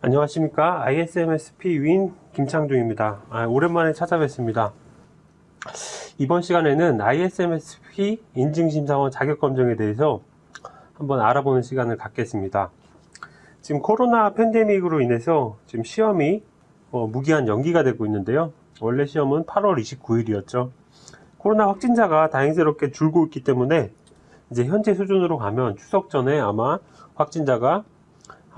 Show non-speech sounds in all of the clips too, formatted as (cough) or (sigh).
안녕하십니까? ISMSP 윈 김창중입니다. 아, 오랜만에 찾아뵙습니다. 이번 시간에는 ISMSP 인증심사원 자격검정에 대해서 한번 알아보는 시간을 갖겠습니다. 지금 코로나 팬데믹으로 인해서 지금 시험이 어, 무기한 연기가 되고 있는데요. 원래 시험은 8월 29일이었죠. 코로나 확진자가 다행스럽게 줄고 있기 때문에 이제 현재 수준으로 가면 추석 전에 아마 확진자가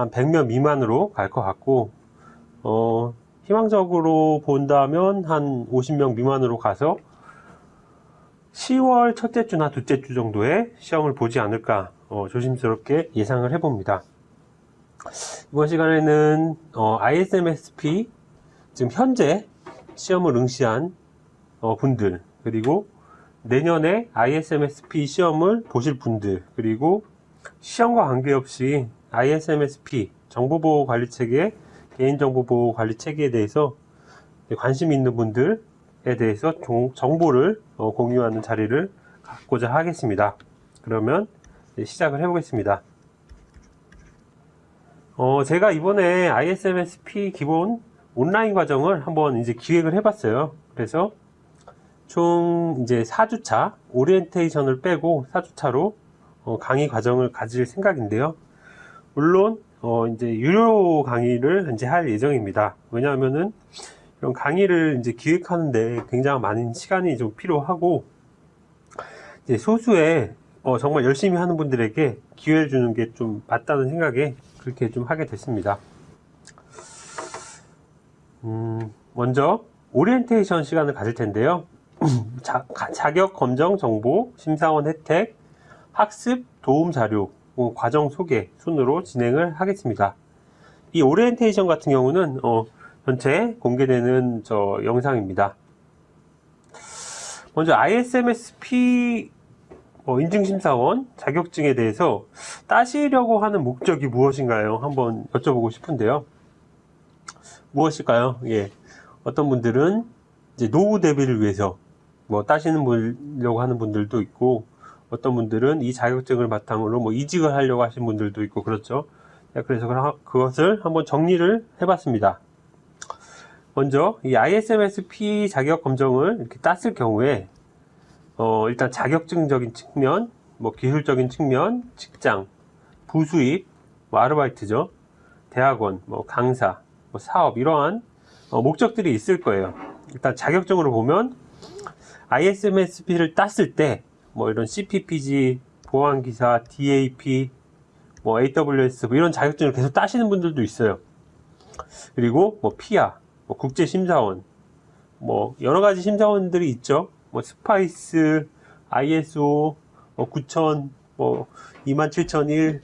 한 100명 미만으로 갈 것 같고 어, 희망적으로 본다면 한 50명 미만으로 가서 10월 첫째 주나 둘째 주 정도에 시험을 보지 않을까 어, 조심스럽게 예상을 해봅니다. 이번 시간에는 어, ISMSP 지금 현재 시험을 응시한 어, 분들 그리고 내년에 ISMSP 시험을 보실 분들 그리고 시험과 관계없이 ISMSP 정보보호관리체계 개인정보보호관리체계에 대해서 관심 있는 분들에 대해서 정보를 어, 공유하는 자리를 갖고자 하겠습니다. 그러면 시작을 해보겠습니다. 어, 제가 이번에 ISMSP 기본 온라인 과정을 한번 이제 기획을 해봤어요. 그래서 총 이제 4주차 오리엔테이션을 빼고 4주차로 어, 강의 과정을 가질 생각인데요. 물론 어 이제 유료 강의를 이제 할 예정입니다. 왜냐하면은 이런 강의를 이제 기획하는데 굉장히 많은 시간이 좀 필요하고 이제 소수의 어 정말 열심히 하는 분들에게 기회를 주는 게 좀 맞다는 생각에 그렇게 좀 하게 됐습니다. 음, 먼저 오리엔테이션 시간을 가질 텐데요. (clears throat) 자, 자격 검정 정보, 심사원 혜택, 학습 도움 자료, 어, 과정 소개 순으로 진행을 하겠습니다. 이 오리엔테이션 같은 경우는 어, 전체 공개되는 저 영상입니다. 먼저 ISMS-P 어, 인증심사원 자격증에 대해서 따시려고 하는 목적이 무엇인가요? 한번 여쭤보고 싶은데요. 무엇일까요? 예. 어떤 분들은 이제 노후 대비를 위해서 뭐 따시는 보려고 하는 분들도 있고 어떤 분들은 이 자격증을 바탕으로 뭐 이직을 하려고 하신 분들도 있고 그렇죠. 그래서 그것을 한번 정리를 해봤습니다. 먼저 이 ISMSP 자격 검정을 이렇게 땄을 경우에 어 일단 자격증적인 측면, 뭐 기술적인 측면, 직장, 부수입, 뭐 아르바이트죠, 대학원, 뭐 강사, 뭐 사업 이러한 어 목적들이 있을 거예요. 일단 자격증으로 보면 ISMS-P를 땄을 때 뭐 이런 CPPG, 보안기사, DAP, 뭐 AWS 뭐 이런 자격증을 계속 따시는 분들도 있어요. 그리고 뭐 PIA, 뭐 국제심사원, 뭐 여러 가지 심사원들이 있죠. 뭐 SPICE, ISO, 뭐 9000, 뭐 27001,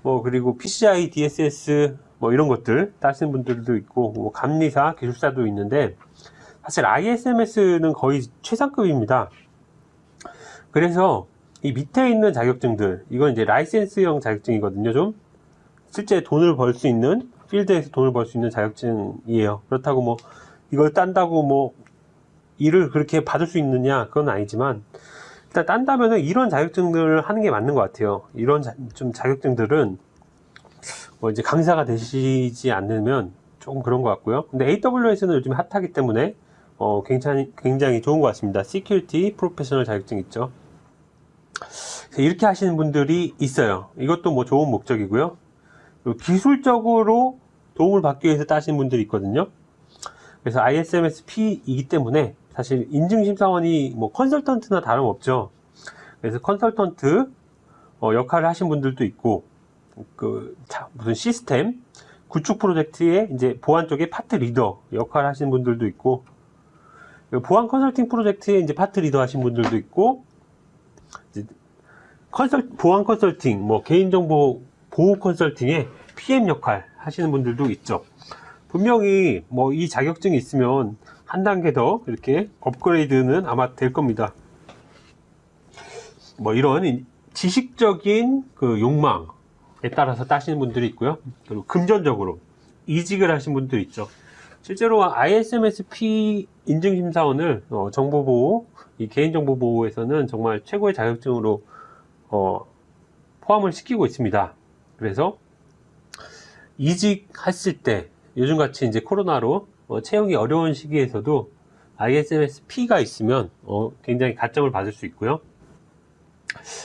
뭐 그리고 PCI DSS 뭐 이런 것들 따시는 분들도 있고 뭐 감리사, 기술사도 있는데 사실 ISMS는 거의 최상급입니다. 그래서 이 밑에 있는 자격증들 이건 이제 라이센스형 자격증이거든요 좀. 실제 돈을 벌 수 있는 필드에서 돈을 벌 수 있는 자격증이에요. 그렇다고 뭐 이걸 딴다고 뭐 일을 그렇게 받을 수 있느냐 그건 아니지만 일단 딴다면은 이런 자격증들을 하는 게 맞는 것 같아요. 이런 자, 좀 자격증들은 뭐 이제 강사가 되시지 않으면 조금 그런 것 같고요. 근데 AWS는 요즘 핫하기 때문에 어, 굉장히, 굉장히 좋은 것 같습니다. Security 프로페셔널 자격증 있죠 이렇게 하시는 분들이 있어요. 이것도 뭐 좋은 목적이고요. 기술적으로 도움을 받기 위해서 따시는 분들이 있거든요. 그래서 ISMS-P이기 때문에 사실 인증심사원이 뭐 컨설턴트나 다름없죠. 그래서 컨설턴트 어 역할을 하신 분들도 있고 그 무슨 시스템 구축 프로젝트의 이제 보안 쪽에 파트 리더 역할을 하시는 분들도 있고 보안 컨설팅 프로젝트에 이제 파트 리더 하신 분들도 있고 컨설 보안 컨설팅, 뭐 개인정보 보호 컨설팅에 PM 역할 하시는 분들도 있죠. 분명히 뭐 이 자격증이 있으면 한 단계 더 이렇게 업그레이드는 아마 될 겁니다. 뭐 이런 지식적인 그 욕망에 따라서 따시는 분들이 있고요. 그리고 금전적으로 이직을 하신 분들이 있죠. 실제로 ISMSP 인증심사원을 어, 정보보호, 이 개인정보보호에서는 정말 최고의 자격증으로 어, 포함을 시키고 있습니다. 그래서 이직했을 때 요즘같이 이제 코로나로 어, 채용이 어려운 시기에서도 ISMS-P가 있으면 어, 굉장히 가점을 받을 수 있고요.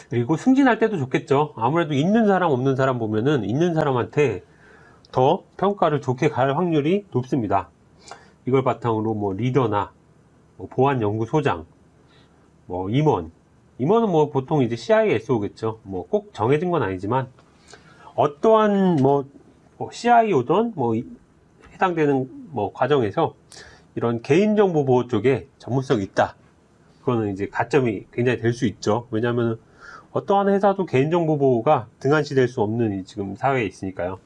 그리고 승진할 때도 좋겠죠. 아무래도 있는 사람 없는 사람 보면은 있는 사람한테 더 평가를 좋게 갈 확률이 높습니다. 이걸 바탕으로 뭐 리더나 뭐 보안연구소장, 뭐 임원, 임원은 뭐 보통 이제 CISO겠죠. 뭐 꼭 정해진 건 아니지만 어떠한 뭐, 뭐 CIO든 뭐 이- 해당되는 뭐 과정에서 이런 개인정보 보호 쪽에 전문성이 있다. 그거는 이제 가점이 굉장히 될 수 있죠. 왜냐하면 어떠한 회사도 개인정보 보호가 등한시될 수 없는 이 지금 사회에 있으니까요.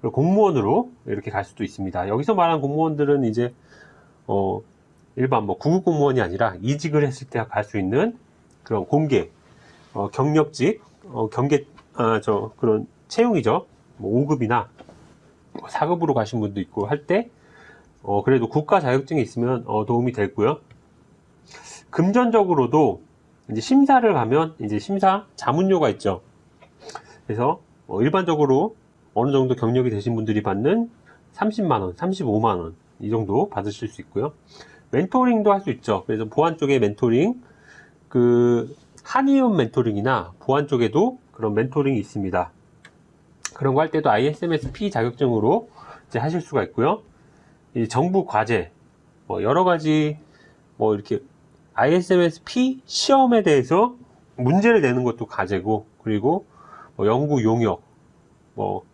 그리고 공무원으로 이렇게 갈 수도 있습니다. 여기서 말하는 공무원들은 이제 어 일반 뭐 구급 공무원이 아니라 이직을 했을 때 갈 수 있는 그런 공개 어, 경력직 어, 경계 아 저 그런 채용이죠. 뭐 5급이나 4급으로 가신 분도 있고 할 때 어, 그래도 국가 자격증이 있으면 어, 도움이 되고요. 금전적으로도 이제 심사를 가면 이제 심사 자문료가 있죠. 그래서 어, 일반적으로 어느 정도 경력이 되신 분들이 받는 30만원, 35만원 이 정도 받으실 수 있고요. 멘토링도 할 수 있죠. 그래서 보안 쪽에 멘토링, 그 한의원 멘토링이나 보안 쪽에도 그런 멘토링이 있습니다. 그런 거 할 때도 ISMS-P 자격증으로 이제 하실 수가 있고요. 이 정부 과제, 뭐 여러 가지 뭐 이렇게 ISMS-P 시험에 대해서 문제를 내는 것도 과제고, 그리고 뭐 연구 용역, 뭐,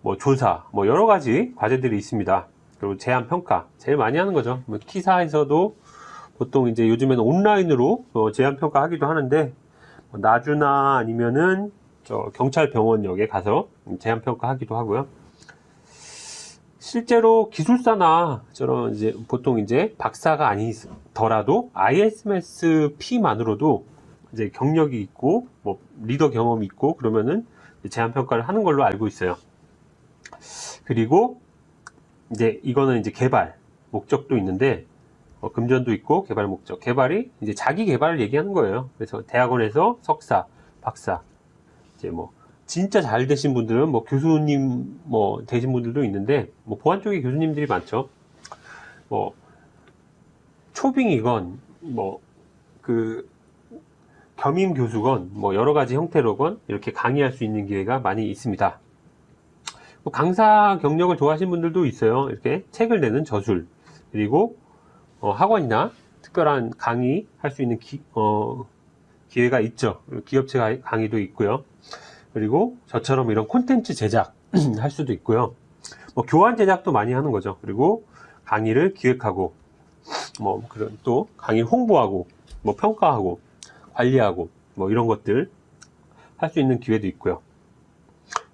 뭐 조사, 뭐 여러 가지 과제들이 있습니다. 그리고 제안 평가, 제일 많이 하는 거죠. 뭐 키사에서도 보통 이제 요즘에는 온라인으로 어, 제안 평가 하기도 하는데, 뭐 나주나 아니면은 저 경찰 병원역에 가서 제안 평가 하기도 하고요. 실제로 기술사나 저런 이제 보통 이제 박사가 아니더라도 ISMS-P만으로도 이제 경력이 있고 뭐 리더 경험이 있고 그러면은 제안 평가를 하는 걸로 알고 있어요. 그리고 이제 이거는 이제 개발 목적도 있는데 어, 금전도 있고 개발 목적. 개발이 이제 자기 개발을 얘기하는 거예요. 그래서 대학원에서 석사, 박사 이제 뭐 진짜 잘 되신 분들은 뭐 교수님 뭐 되신 분들도 있는데 뭐 보안 쪽에 교수님들이 많죠. 뭐 초빙이건 뭐 그 겸임 교수건 뭐 여러 가지 형태로건 이렇게 강의할 수 있는 기회가 많이 있습니다. 뭐 강사 경력을 좋아하시는 분들도 있어요. 이렇게 책을 내는 저술 그리고 어, 학원이나 특별한 강의 할 수 있는 기, 어, 기회가 있죠. 기업체 가- 강의도 있고요. 그리고 저처럼 이런 콘텐츠 제작 (clears throat) 할 수도 있고요. 뭐 교환 제작도 많이 하는 거죠. 그리고 강의를 기획하고 뭐 그런 또 강의 홍보하고 뭐 평가하고 관리하고 뭐 이런 것들 할 수 있는 기회도 있고요.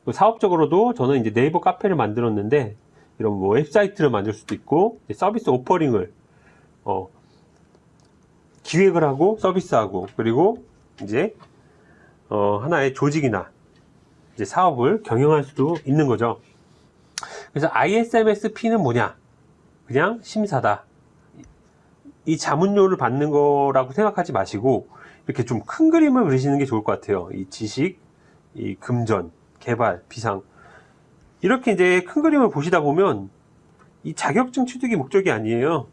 또 사업적으로도 저는 이제 네이버 카페를 만들었는데 이런 뭐 웹사이트를 만들 수도 있고 서비스 오퍼링을 어, 기획을 하고 서비스하고 그리고 이제 어, 하나의 조직이나 이제 사업을 경영할 수도 있는 거죠. 그래서 ISMS-P는 뭐냐? 그냥 심사다. 이 자문료를 받는 거라고 생각하지 마시고 이렇게 좀 큰 그림을 그리시는 게 좋을 것 같아요. 이 지식, 이 금전, 개발, 비상 이렇게 이제 큰 그림을 보시다 보면 이 자격증 취득이 목적이 아니에요.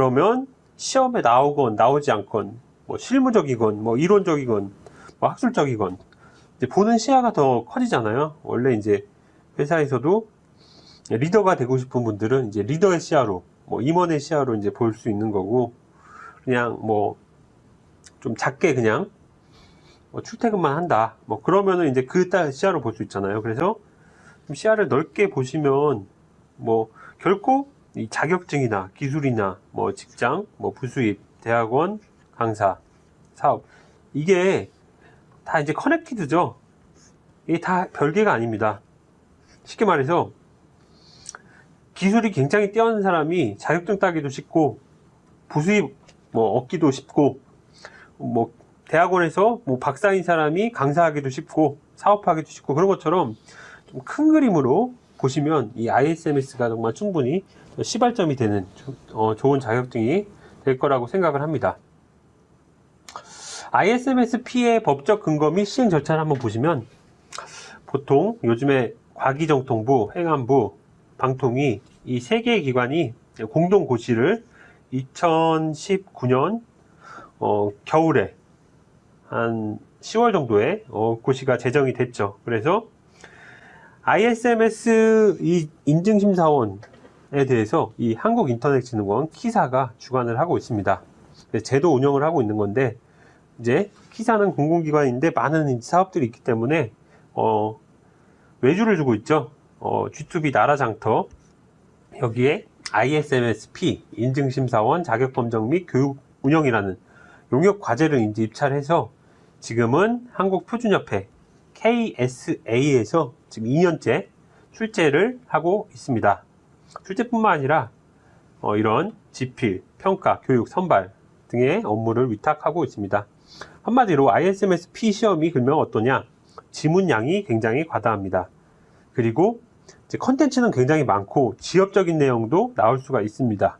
그러면 시험에 나오건 나오지 않건 뭐 실무적이건 뭐 이론적이건 뭐 학술적이건 이제 보는 시야가 더 커지잖아요. 원래 이제 회사에서도 리더가 되고 싶은 분들은 이제 리더의 시야로 뭐 임원의 시야로 이제 볼 수 있는 거고 그냥 뭐 좀 작게 그냥 뭐 출퇴근만 한다. 뭐 그러면은 이제 그 따- 시야로 볼 수 있잖아요. 그래서 좀 시야를 넓게 보시면 뭐 결코 이 자격증이나 기술이나 뭐 직장, 뭐 부수입, 대학원, 강사, 사업 이게 다 이제 커넥티드죠. 이게 다 별개가 아닙니다. 쉽게 말해서 기술이 굉장히 뛰어난 사람이 자격증 따기도 쉽고 부수입 뭐 얻기도 쉽고 뭐 대학원에서 뭐 박사인 사람이 강사하기도 쉽고 사업하기도 쉽고 그런 것처럼 좀 큰 그림으로 보시면 이 ISMS가 정말 충분히 시발점이 되는 어, 좋은 자격증이 될 거라고 생각을 합니다. ISMS-P의 법적 근거 및 시행 절차를 한번 보시면 보통 요즘에 과기정통부, 행안부, 방통위 이 세 개의 기관이 공동 고시를 2019년 어, 겨울에 한 10월 정도에 어, 고시가 제정이 됐죠. 그래서 ISMS 이 인증심사원에 대해서 이 한국인터넷진흥원 키사가 주관을 하고 있습니다. 그래서 제도 운영을 하고 있는 건데 이제 키사는 공공기관인데 많은 사업들이 있기 때문에 어, 외주를 주고 있죠. 어, G2B 나라장터 여기에 ISMSP 인증심사원 자격검정 및 교육 운영이라는 용역 과제를 이제 입찰 해서 지금은 한국표준협회 KSA에서 지금 2년째 출제를 하고 있습니다. 출제뿐만 아니라 어, 이런 지필, 평가, 교육, 선발 등의 업무를 위탁하고 있습니다. 한마디로 ISMS-P 시험이 그러면 어떠냐? 지문량이 굉장히 과다합니다. 그리고 컨텐츠는 굉장히 많고 지엽적인 내용도 나올 수가 있습니다.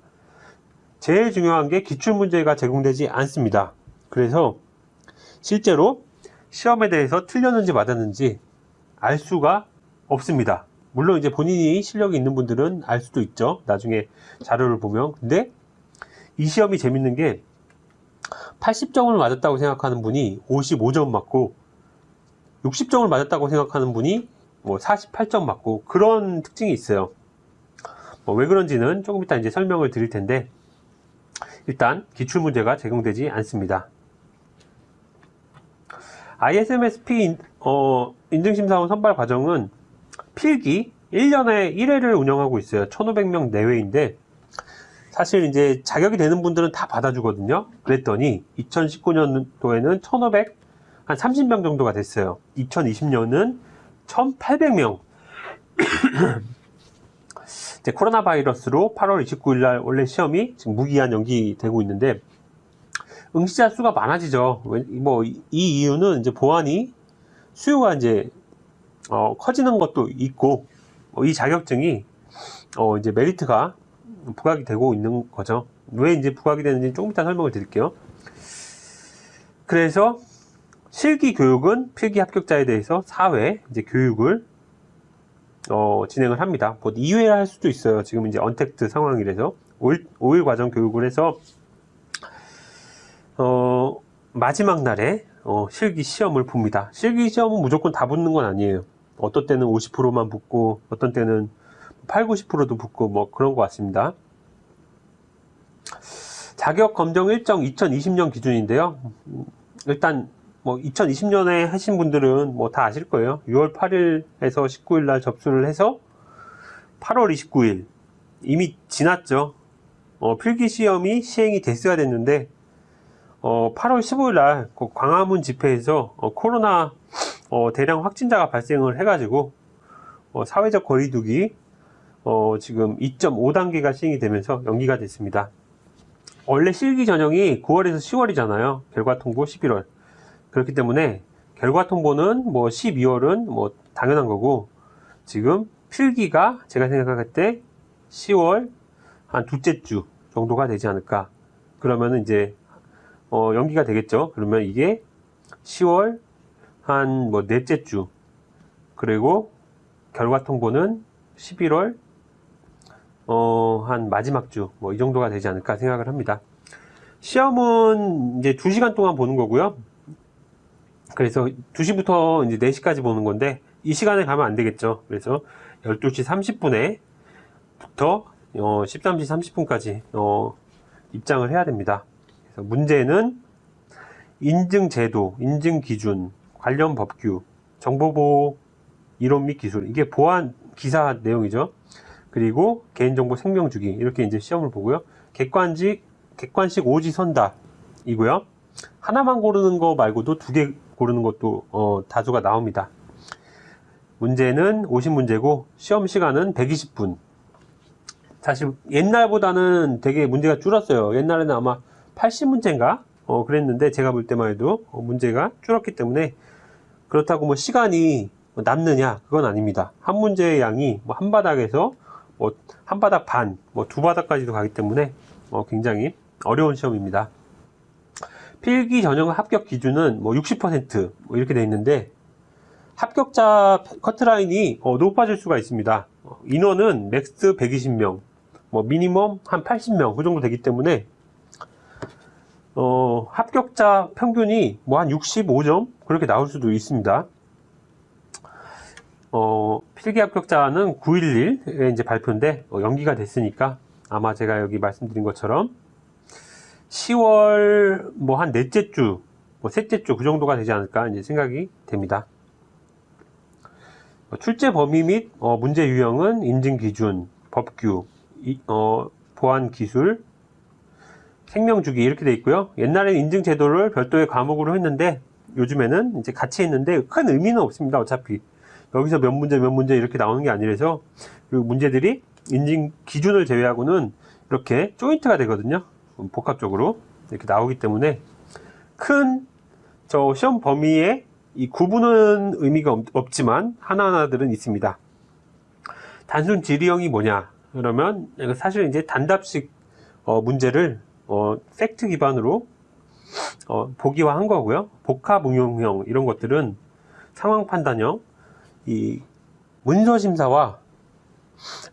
제일 중요한 게 기출문제가 제공되지 않습니다. 그래서 실제로 시험에 대해서 틀렸는지 맞았는지 알 수가 없습니다. 물론 이제 본인이 실력이 있는 분들은 알 수도 있죠. 나중에 자료를 보면. 근데 이 시험이 재밌는 게 80점을 맞았다고 생각하는 분이 55점 맞고 60점을 맞았다고 생각하는 분이 뭐 48점 맞고 그런 특징이 있어요. 뭐 왜 그런지는 조금 이따 이제 설명을 드릴 텐데 일단 기출 문제가 제공되지 않습니다. ISMSP 인, 어, 인증심사원 선발 과정은 필기 1년에 1회를 운영하고 있어요. 1500명 내외인데 사실 이제 자격이 되는 분들은 다 받아주거든요. 그랬더니 2019년도에는 1500, 한 30명 정도가 됐어요. 2020년은 1800명. (clears throat) 이제 코로나 바이러스로 8월 29일 날 원래 시험이 지금 무기한 연기되고 있는데 응시자 수가 많아지죠. 뭐 이 이유는 이제 보안이 수요가 이제 어, 커지는 것도 있고 어, 이 자격증이 어, 이제 메리트가 부각이 되고 있는 거죠. 왜 이제 부각이 되는지 조금 이따 설명을 드릴게요. 그래서 실기 교육은 필기 합격자에 대해서 4회 이제 교육을 어, 진행을 합니다. 뭐 2회 할 수도 있어요. 지금 이제 언택트 상황이라서 5일, 5일 과정 교육을 해서 어, 마지막 날에 어, 실기 시험을 봅니다. 실기 시험은 무조건 다 붙는 건 아니에요. 어떤 때는 50%만 붙고 어떤 때는 8, 90%도 붙고 뭐 그런 것 같습니다. 자격 검정 일정 2020년 기준인데요. 일단 뭐 2020년에 하신 분들은 뭐 다 아실 거예요. 6월 8일에서 19일 날 접수를 해서 8월 29일 이미 지났죠. 어, 필기 시험이 시행이 됐어야 됐는데 어, 8월 15일 날그 광화문 집회에서 어, 코로나 어, 대량 확진자가 발생을 해가지고 어, 사회적 거리두기 어, 지금 2.5단계가 시행이 되면서 연기가 됐습니다. 원래 실기 전형이 9월에서 10월이잖아요. 결과 통보 11월. 그렇기 때문에 결과 통보는 뭐 12월은 뭐 당연한 거고 지금 필기가 제가 생각할 때 10월 한 둘째 주 정도가 되지 않을까. 그러면은 이제 어, 연기가 되겠죠. 그러면 이게 10월 한 뭐 넷째 주 그리고 결과 통보는 11월 어, 한 마지막 주 뭐 이 정도가 되지 않을까 생각을 합니다. 시험은 이제 2시간 동안 보는 거고요. 그래서 2시부터 이제 4시까지 보는 건데 이 시간에 가면 안 되겠죠. 그래서 12시 30분에 부터 어, 13시 30분까지 어, 입장을 해야 됩니다. 그래서 문제는 인증 제도, 인증 기준, 관련 법규, 정보보호 이론 및 기술 이게 보안 기사 내용이죠. 그리고 개인정보 생명주기 이렇게 이제 시험을 보고요. 객관식 객관식 오지선답이고요. 하나만 고르는 거 말고도 두 개 고르는 것도 어, 다수가 나옵니다. 문제는 50문제고 시험 시간은 120분. 사실 옛날보다는 되게 문제가 줄었어요. 옛날에는 아마 80문제인가? 어, 그랬는데 제가 볼 때만 해도 어, 문제가 줄었기 때문에 그렇다고 뭐 시간이 남느냐? 그건 아닙니다. 한 문제의 양이 뭐 한 바닥에서 뭐 한 바닥 반, 뭐 두 바닥까지도 가기 때문에 어, 굉장히 어려운 시험입니다. 필기 전형 합격 기준은 뭐 60%뭐 이렇게 돼 있는데 합격자 커트라인이 어, 높아질 수가 있습니다. 어, 인원은 max 120명, 뭐 미니멈 한 80명 그 정도 되기 때문에 어, 합격자 평균이 뭐 한 65점 그렇게 나올 수도 있습니다. 어, 필기 합격자는 911에 이제 발표인데 어, 연기가 됐으니까 아마 제가 여기 말씀드린 것처럼 10월 뭐 한 넷째 주, 뭐 셋째 주 그 정도가 되지 않을까 이제 생각이 됩니다. 어, 출제 범위 및 어, 문제 유형은 인증 기준, 법규, 이, 어, 보안 기술, 생명 주기 이렇게 돼 있고요. 옛날에는 인증 제도를 별도의 과목으로 했는데 요즘에는 이제 같이 했는데 큰 의미는 없습니다. 어차피 여기서 몇 문제 몇 문제 이렇게 나오는 게 아니라서 그리고 문제들이 인증 기준을 제외하고는 이렇게 조인트가 되거든요. 복합적으로 이렇게 나오기 때문에 큰 저 시험 범위에 이 구분은 의미가 없, 없지만 하나하나들은 있습니다. 단순 질의형이 뭐냐? 그러면 사실 이제 단답식 어, 문제를 어, 팩트 기반으로 어, 보기화한 거고요. 복합 응용형 이런 것들은 상황 판단형, 이 문서 심사와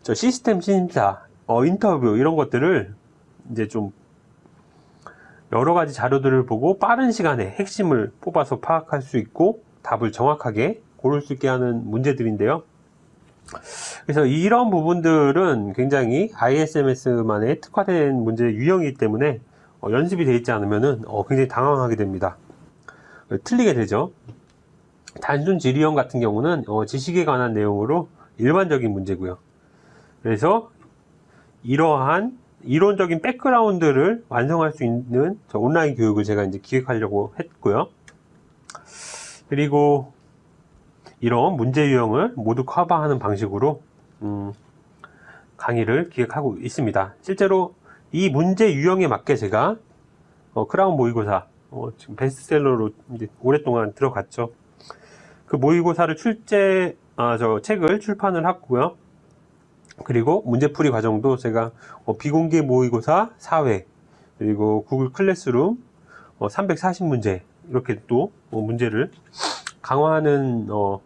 저 시스템 심사, 어, 인터뷰 이런 것들을 이제 좀 여러 가지 자료들을 보고 빠른 시간에 핵심을 뽑아서 파악할 수 있고 답을 정확하게 고를 수 있게 하는 문제들인데요. 그래서 이런 부분들은 굉장히 ISMS만의 특화된 문제 유형이기 때문에 어, 연습이 되어 있지 않으면 어, 굉장히 당황하게 됩니다. 틀리게 되죠. 단순 질의형 같은 경우는 어, 지식에 관한 내용으로 일반적인 문제고요. 그래서 이러한 이론적인 백그라운드를 완성할 수 있는 온라인 교육을 제가 이제 기획하려고 했고요. 그리고 이런 문제 유형을 모두 커버하는 방식으로 음, 강의를 기획하고 있습니다. 실제로 이 문제 유형에 맞게 제가 어, 크라운 모의고사 어, 지금 베스트셀러로 오랫동안 들어갔죠. 그 모의고사를 출제 아, 저 책을 출판을 했고요. 그리고 문제풀이 과정도 제가 어, 비공개 모의고사 4회 그리고 구글 클래스룸 어, 340문제 이렇게 또 어, 문제를 강화하는 어,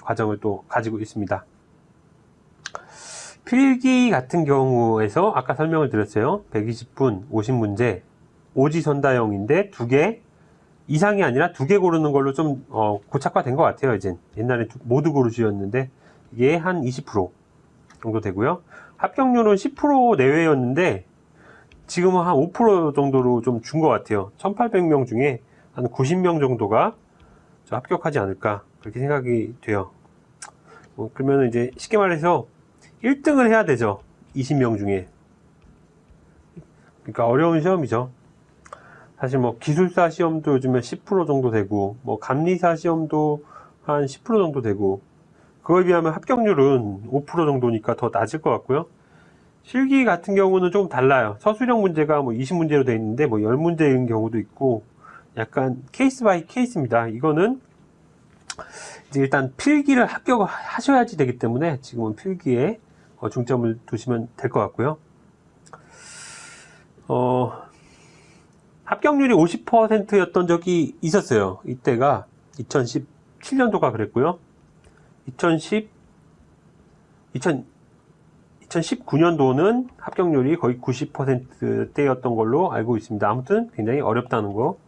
과정을 또 가지고 있습니다. 필기 같은 경우에서 아까 설명을 드렸어요. 120분 50문제 오지 선다형인데 두 개 이상이 아니라 두 개 고르는 걸로 좀 어, 고착화된 것 같아요. 이제 옛날에 모두 고르시였는데 이게 한 20% 정도 되고요. 합격률은 10% 내외였는데 지금은 한 5% 정도로 좀 준 것 같아요. 1800명 중에 한 90명 정도가 합격하지 않을까 그렇게 생각이 돼요. 뭐 그러면 이제 쉽게 말해서 1등을 해야 되죠. 20명 중에. 그러니까 어려운 시험이죠. 사실 뭐 기술사 시험도 요즘에 10% 정도 되고 뭐 감리사 시험도 한 10% 정도 되고 그거에 비하면 합격률은 5% 정도니까 더 낮을 것 같고요. 실기 같은 경우는 조금 달라요. 서술형 문제가 뭐 20문제로 되어 있는데 뭐 10문제인 경우도 있고 약간 case by case입니다. 이거는 이제 일단 필기를 합격을 하셔야지 되기 때문에 지금은 필기에 어, 중점을 두시면 될 것 같고요. 어, 합격률이 50%였던 적이 있었어요. 이때가 2017년도가 그랬고요. 2010, 2000, 2019년도는 합격률이 거의 90%대였던 걸로 알고 있습니다. 아무튼 굉장히 어렵다는 거